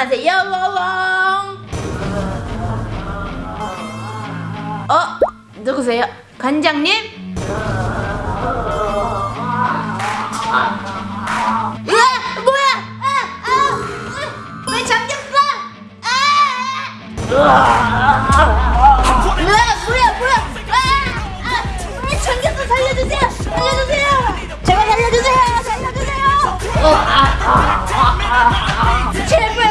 안녕하세요 워웡 어? 누구세요? 관장님? 으아! 살려주세요! 제발 살려주세요! 살려주세요! 어, 아, 아, 아, 아, 아. 제발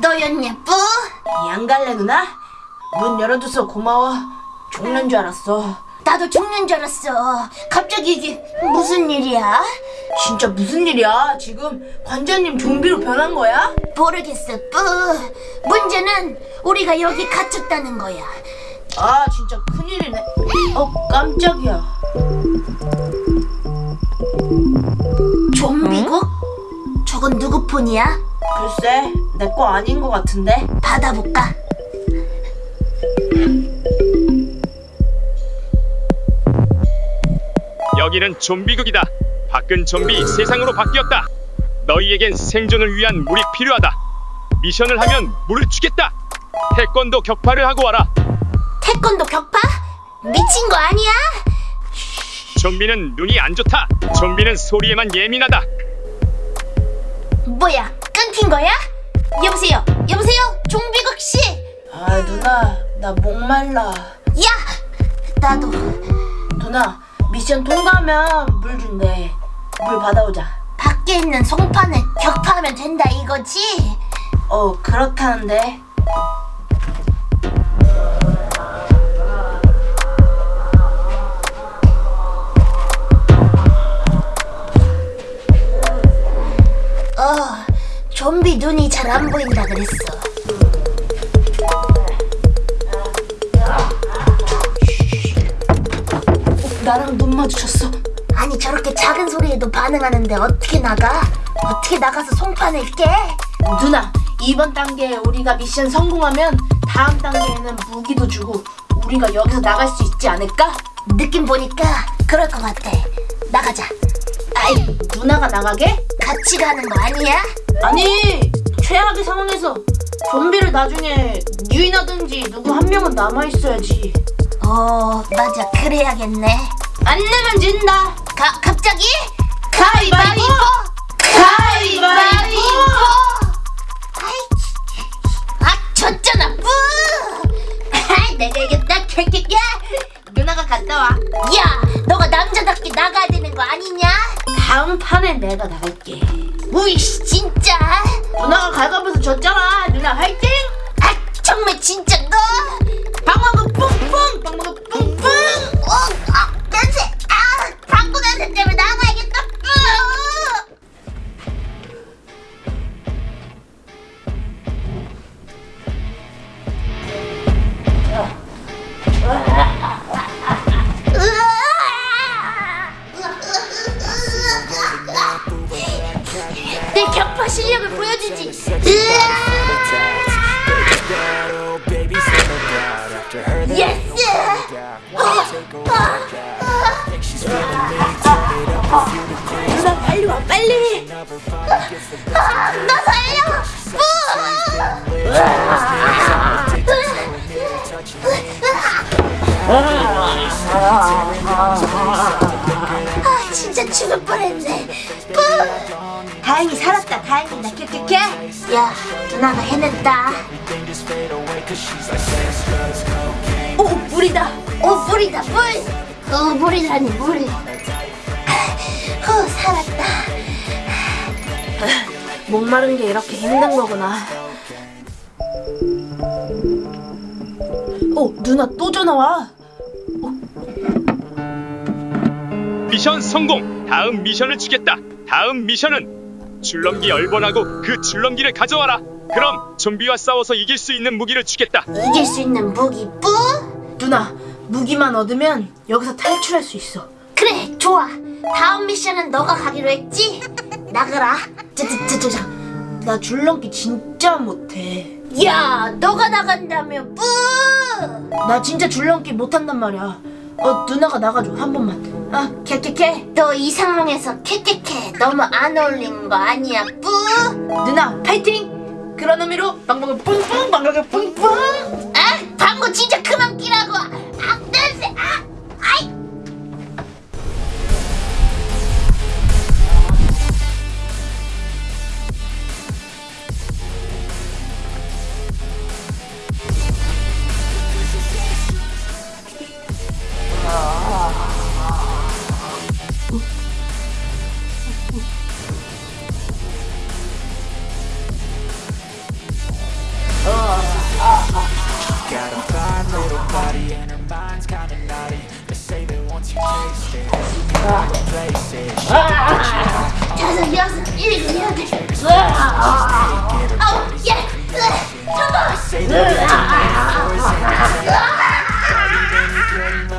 너였냐, 뿌? 양갈래 누나? 문 열어줘서 고마워. 죽는 줄 알았어. 나도 죽는 줄 알았어. 갑자기 이게 무슨 일이야? 진짜 무슨 일이야? 지금 관장님 좀비로 변한 거야? 모르겠어, 뿌. 문제는 우리가 여기 갇혔다는 거야. 아 진짜 큰일이네. 어 깜짝이야. 좀비국? 저건 누구 폰이야? 글쎄 내 거 아닌 것 같은데. 받아볼까? 여기는 좀비국이다. 밖은 좀비 세상으로 바뀌었다. 너희에겐 생존을 위한 물이 필요하다. 미션을 하면 물을 주겠다. 태권도 격파를 하고 와라. 태권도 격파? 미친 거 아니야? 좀비는 눈이 안 좋다. 좀비는 소리에만 예민하다. 뭐야, 끊긴 거야? 여보세요, 여보세요, 종비국 씨. 아 누나 나 목말라. 야, 나도 누나 미션 통과하면 물 준대. 물 받아오자. 밖에 있는 송판을 격파하면 된다 이거지? 어 그렇다는데. 눈이 잘 안 보인다 그랬어. 어, 나랑 눈 마주쳤어. 아니 저렇게 작은 소리에도 반응하는데 어떻게 나가? 어떻게 나가서 송판을 깨? 누나 이번 단계에 우리가 미션 성공하면 다음 단계에는 무기도 주고 우리가 여기서 나갈 수 있지 않을까? 느낌 보니까 그럴 것 같아. 나가자. 아이 누나가 나가게? 같이 가는 거 아니야? 아니 최악의 상황에서 좀비를 나중에 유인하든지 누구 한 명은 남아 있어야지. 어, 맞아. 그래야겠네. 안 내면 진다. 가, 갑자기? 가위바위보. 가위바위보. 아이, 아, 졌잖아, 뿌! 아, 내가 이겼다, 캐캐캐! 누나가 갔다 와. 야, 너가 남자답게 나가야 되는 거 아니냐? 다음 판에 내가 나갈게. 우이씨, 진짜! 누나가 갈가면서 졌잖아. 누나 화이팅! 아, 정말 진짜 너! 방망이 뿡뿡. 방망이 뿡 내 격파 실력을 보여주지. 예스! 누나 빨리 와 빨리. 야, 누나가 해냈다. 오 물이다. 오, 물이다, 물! 어, 물이라니, 물. 후, 살았다. 목마른 게 이렇게 힘든 거구나. 어 누나 또 전화 와. 미션 성공. 다음 미션을 주겠다. 다음 미션은 줄넘기 열번하고 그 줄넘기를 가져와라. 그럼 좀비와 싸워서 이길 수 있는 무기를 주겠다. 이길 수 있는 무기, 뿌? 누나 무기만 얻으면 여기서 탈출할 수 있어. 그래, 좋아. 다음 미션은 너가 가기로 했지? 나가라. 저저저저 나 줄넘기 진짜 못해. 야, 너가 나간다며 뿌! 나 진짜 줄넘기 못한단 말이야. 어 누나가 나가줘 한 번만. 아 캐캐캐. 너 이 상황에서 캐캐캐 너무 안 어울리는 거 아니야 뿌? 누나 파이팅. 그런 의미로 방방을 뿡뿡 방방을 뿡뿡.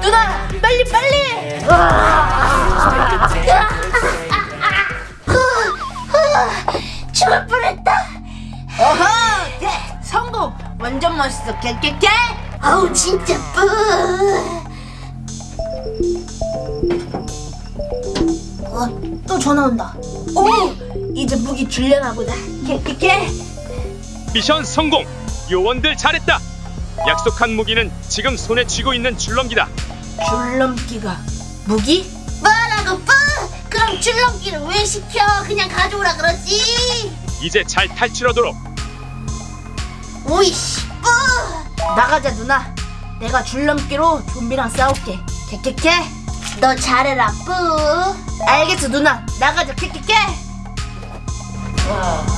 누나 빨리 빨리. 죽을 뻔했다. 어허 네, 성공. 완전 멋있어 캐캐캐. 아우 진짜 뿌. 어, 또 전화 온다. 오, 이제 무기 줄려나 보다. 캐캐캐. 미션 성공! 요원들 잘했다! 약속한 무기는 지금 손에 쥐고 있는 줄넘기다. 줄넘기가 무기? 뭐라고 뿌? 그럼 줄넘기를 왜 시켜? 그냥 가져오라 그러지. 이제 잘 탈출하도록. 오이씨 뿌. 나가자 누나. 내가 줄넘기로 좀비랑 싸울게. 캐캐캐. 너 잘해라 뿌. 알겠어 누나. 나가자 캐 캐캐.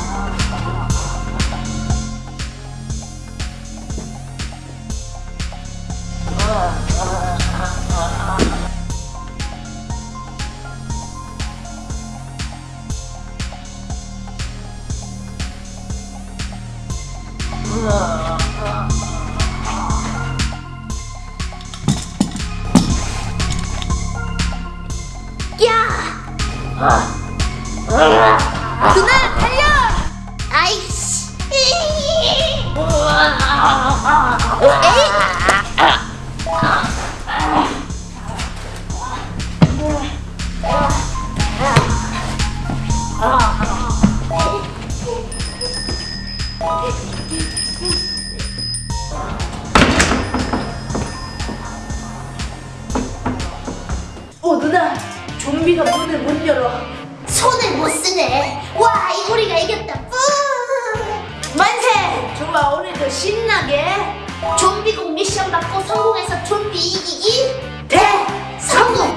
야. 누나 달려. 아이씨. 오 누나. 좀비가 문을 못 열어. 손을 못 쓰네. 신나게 좀비 공미시험 받고 성공해서 좀비 이기기 대성공!